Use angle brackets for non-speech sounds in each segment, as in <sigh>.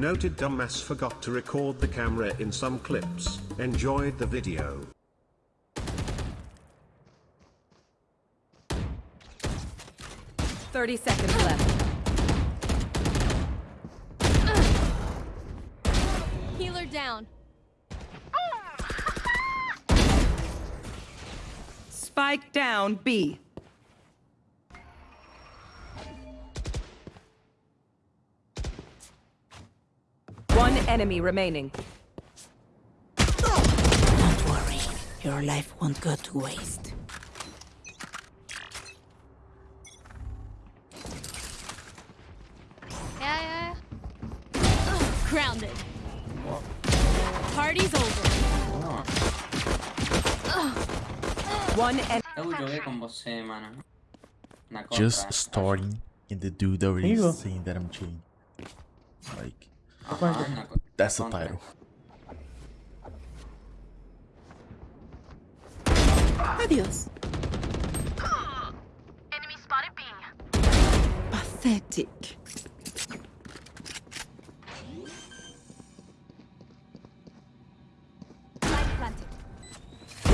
Noted dumbass forgot to record the camera in some clips. Enjoyed the video. Thirty seconds left. Healer down. Spike down B. enemy remaining. Don't worry, your life won't go to waste. Yeah, yeah. Ugh, grounded. Party's over. One en Eu joguei com você, mano. Na Just starting and the dude already Amigo. saying that I'm cheating. Like, Aham, na that's the title. Adios. Enemy spotted B. Pathetic.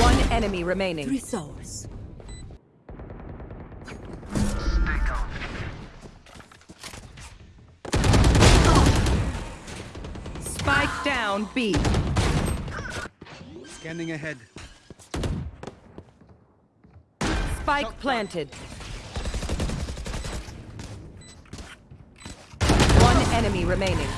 One enemy remaining. Three souls. Down B. Scanning ahead. Spike planted. One enemy remaining.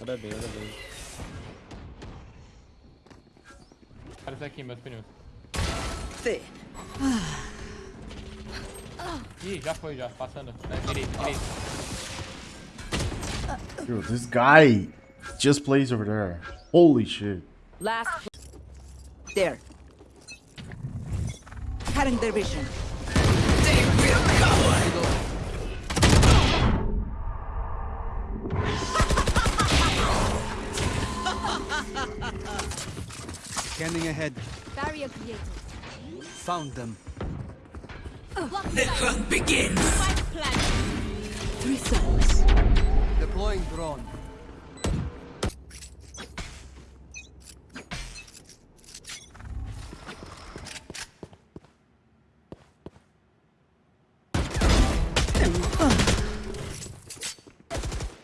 Olha bem, olha bem. Olha isso aqui, meus pneus. Thin. Ih, já foi, já. Passando. Né? Direito, direito. Yo, this guy just plays over there. Holy shit. Last There. Cutting their vision. Scanning ahead. Barrier created. Found them. Block the hunt begins. Spike planted. Three souls. Deploying drone.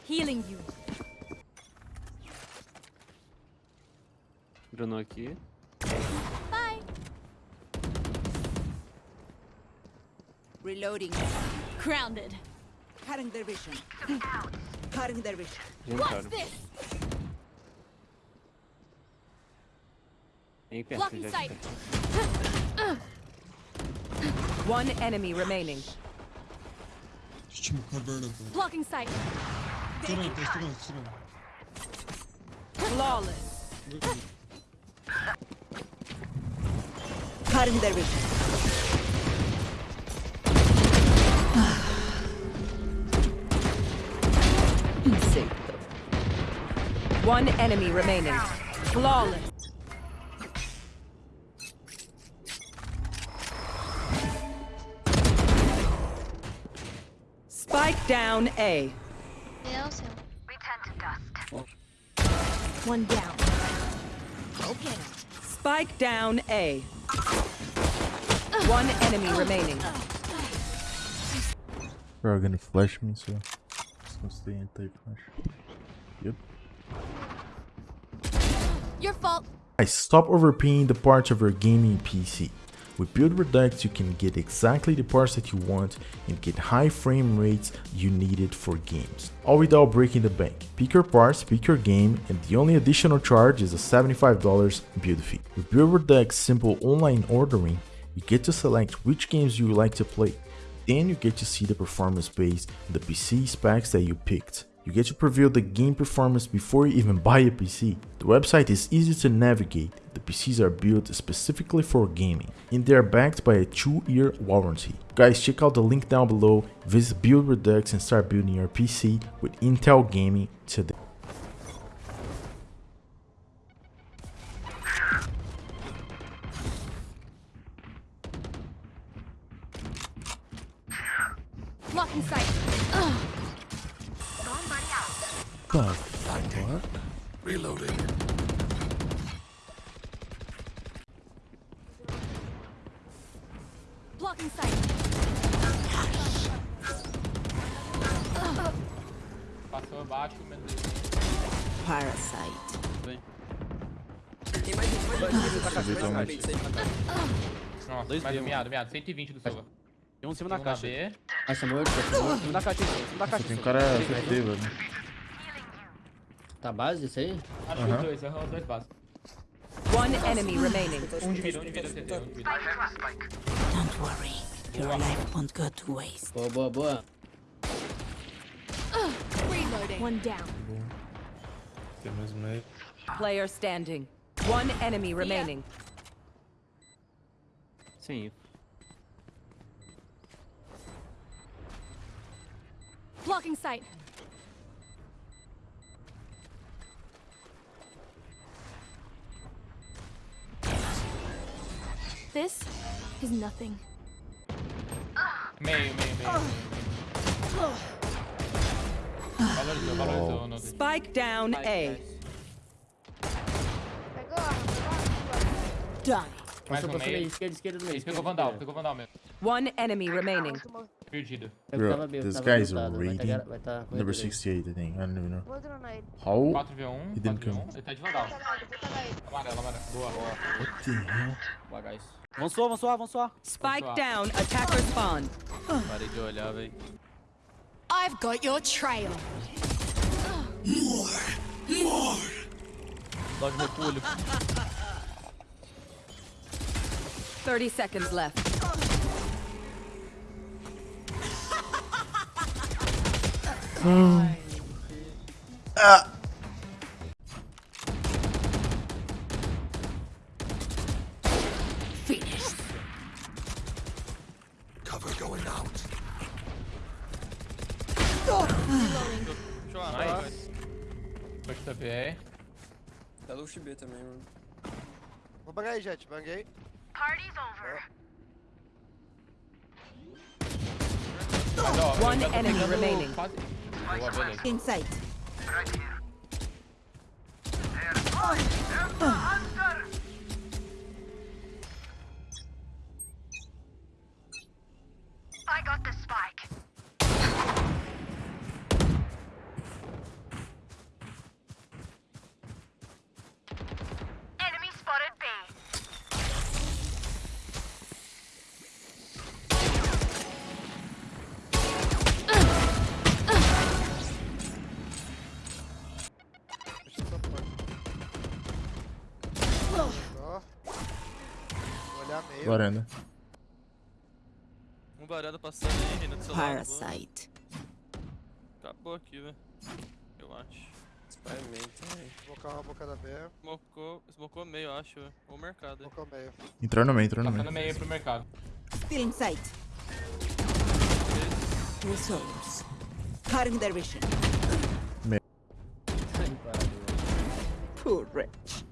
Healing you. Bruno aqui. Reloading. Grounded. Cutting their vision. Cutting their vision. What's this? Blocking sight. one enemy remaining. Blocking sight. Flawless. Cutting their vision. One enemy remaining. Flawless. Spike down A. Deus, céu. We tend to dust. One down. Okay. Spike down A. One enemy remaining. Bro, gonna flash me, so just gonna stay anti-flash. Yep. Your fault. Guys, stop overpaying the parts of your gaming PC. With Build Redux, you can get exactly the parts that you want and get high frame rates you needed for games, all without breaking the bank. Pick your parts, pick your game, and the only additional charge is a $75 build fee. With Build Redux simple online ordering, you get to select which games you like to play. Then you get to see the performance based the PC specs that you picked. You get to preview the game performance before you even buy a PC. The website is easy to navigate, the PCs are built specifically for gaming, and they are backed by a 2-year warranty. Guys, check out the link down below, visit Build Redux and start building your PC with Intel Gaming today. Lock in sight. Ugh. The Reloading. Blocking sight. Passou baixo, menos. Parasite. Nossa, mais do miado, miado. 120 do Silva. Tem um em cima da Um caixa. Morto, caixa morto. Em cima da caixa, em cima da caixa. tem um cara FD, velho. Tá base isso aí? Acho que os dois, aham, os dois passos. One enemy remaining. Um de vida, um de vida, CT, um de vida. Don't worry. Your life won't go to waste. Boa, boa, boa. Reloading. One down. Player standing. One enemy remaining. Sim. Blocking sight. This is nothing. Meio, meio, meio. Spike down A. Die. Mais um meio. esquerda, esquerda do meio. Pegou Vandal, pegou Vandal mesmo. One enemy remaining. Perdido. Bro, tava bem, eu this guy is lutado, vai tá rating vai tá correndo Number aí. 68, I think. I don't even know. Vou dronar ele. How? 4v1, um, He didn't 4v1. Um. come. Ele tá de Vandal. Vou pegar ele. Amarelo, amarelo. Boa, boa. What the hell? Boa, guys. Vamos suar, vamos suar, vamos suar. Spike down. Attacker spawn. <sighs> Parei de olhar, velho. I've got your trail. Dog repulho. 30 seconds left. Finished. Cover going out. Nice. Push the B. Tá low B também, mano. Vou bangar aí, Jett. Banguei. Party's over. One enemy pegando remaining. quase- Boa, beleza. Insight. I Varanda. Um varanda passando aí, Reina, do seu lado. Parasite. Acabou aqui, velho. Eu acho. Experimenta aí. Smocar uma boca da B. Smocou, smocou meio, eu acho, velho. Ou mercado. aí. Smocar meio. Entrou no meio, entrou no Passando meio. meio pro mercado. Still in sight. Resolves. Cutting their vision. Too rich.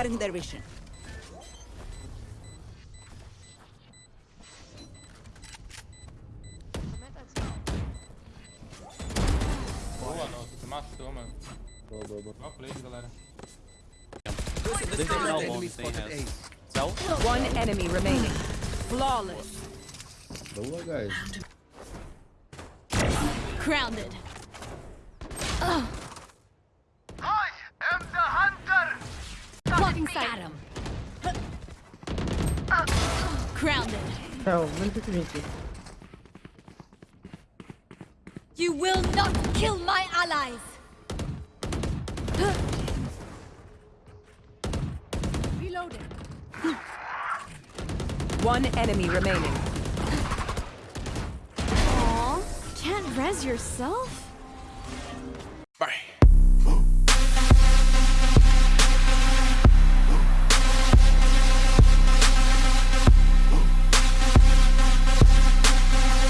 Cutting their vision. Boa, não. Você matou, mano. Boa, boa, boa. Boa play, galera. Deixa eu terminar o bomb sem res. Céu. One enemy remaining. Flawless. Boa, guys. Grounded. I Blocking sight. Grounded. Não, menos 120. You will not kill my allies. Reloading. One enemy remaining. Aw, can't res yourself?